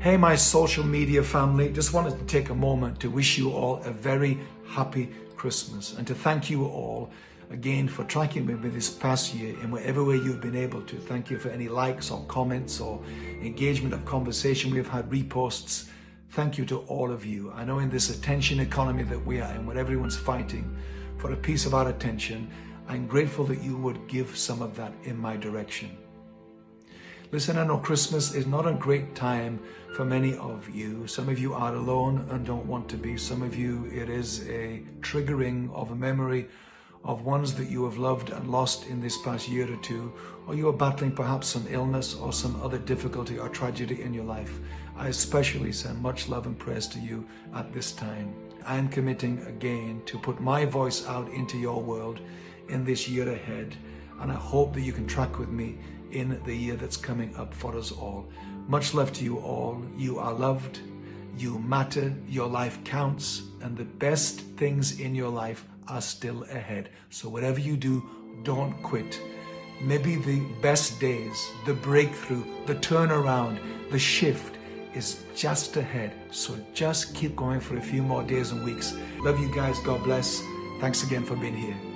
Hey, my social media family, just wanted to take a moment to wish you all a very happy Christmas and to thank you all again for tracking with me this past year in whatever way you've been able to. Thank you for any likes or comments or engagement of conversation. We've had reposts. Thank you to all of you. I know in this attention economy that we are in, where everyone's fighting for a piece of our attention, I'm grateful that you would give some of that in my direction. Listen, I know Christmas is not a great time for many of you. Some of you are alone and don't want to be. Some of you, it is a triggering of a memory of ones that you have loved and lost in this past year or two, or you are battling perhaps some illness or some other difficulty or tragedy in your life. I especially send much love and prayers to you at this time. I am committing again to put my voice out into your world in this year ahead, and I hope that you can track with me in the year that's coming up for us all. Much love to you all. You are loved. You matter. Your life counts. And the best things in your life are still ahead. So whatever you do, don't quit. Maybe the best days, the breakthrough, the turnaround, the shift is just ahead. So just keep going for a few more days and weeks. Love you guys. God bless. Thanks again for being here.